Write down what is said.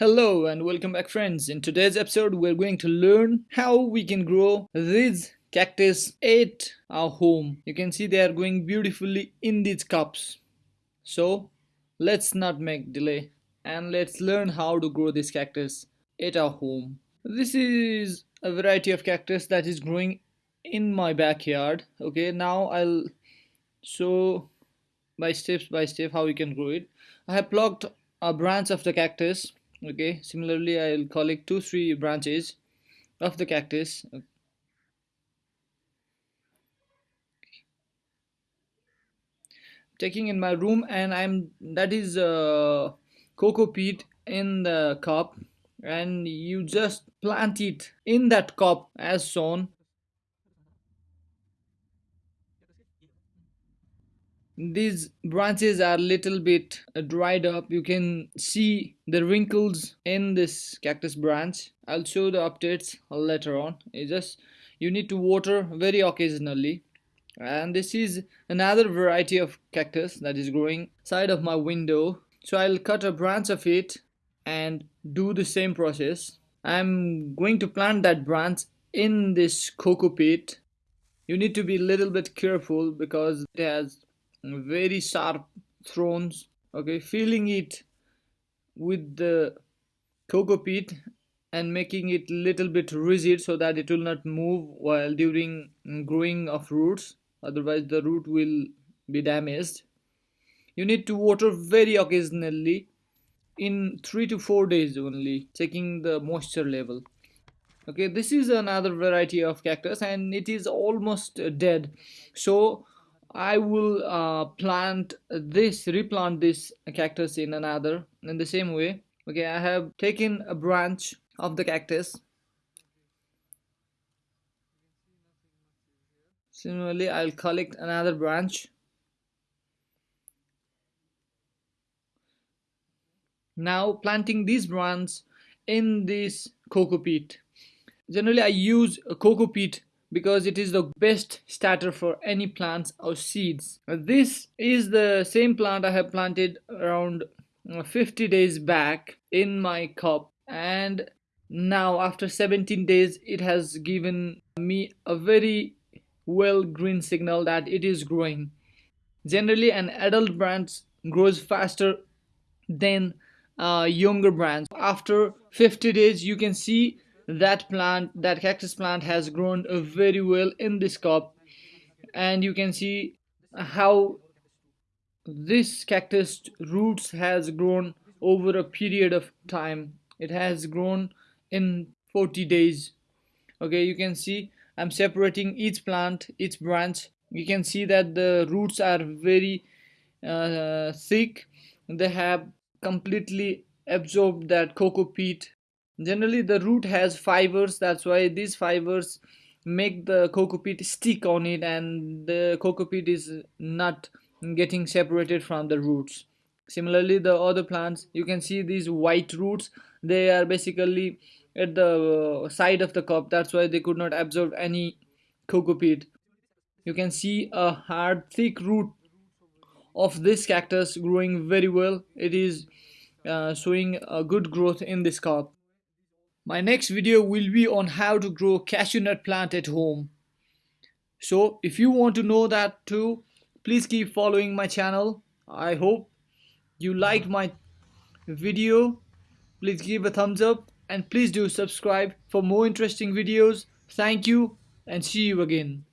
Hello and welcome back friends. In today's episode we're going to learn how we can grow these cactus at our home. You can see they are growing beautifully in these cups. So let's not make delay and let's learn how to grow this cactus at our home. This is a variety of cactus that is growing in my backyard. Okay now I'll show by steps by step how we can grow it. I have plucked a branch of the cactus okay similarly I'll collect two three branches of the cactus. Taking in my room and I'm that is uh, coco peat in the cup and you just plant it in that cup as shown these branches are a little bit uh, dried up. You can see the wrinkles in this cactus branch. I'll show the updates later on. It just you need to water very occasionally. And this is another variety of cactus that is growing side of my window. So i'll cut a branch of it and do the same process. I'm going to plant that branch in this coco peat you need to be a little bit careful because it has very sharp thorns okay filling it with the coco peat and making it little bit rigid so that it will not move while during growing of roots. Otherwise the root will be damaged. You need to water very occasionally in three to four days only checking the moisture level. Okay this is another variety of cactus and it is almost dead. So I will uh, plant this, replant this cactus in another in the same way. Okay, I have taken a branch of the cactus. Similarly, I'll collect another branch. Now planting these branch in this coco peat. Generally, I use a coco peat because it is the best starter for any plants or seeds. This is the same plant I have planted around uh, 50 days back in my cup and now after 17 days it has given me a very well green signal that it is growing. Generally an adult branch grows faster than a younger branch. After 50 days you can see that plant that cactus plant has grown very well in this cup and you can see how this cactus roots has grown over a period of time. It has grown in 40 days. Okay you can see i'm separating each plant each branch. You can see that the roots are very uh, thick. They have completely absorbed that coco peat generally the root has fibers. That's why these fibers make the coco peat stick on it and the coco peat is not getting separated from the roots. Similarly the other plants you can see these white roots. They are basically at the side of the cup. That's why they could not absorb any coco peat you can see a hard thick root of this cactus growing very well. It is uh, showing a good growth in this cup my next video will be on how to grow cashew nut plant at home. So if you want to know that too, please keep following my channel. I hope you liked my video. Please give a thumbs up and please do subscribe for more interesting videos. Thank you and see you again.